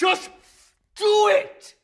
Just do it!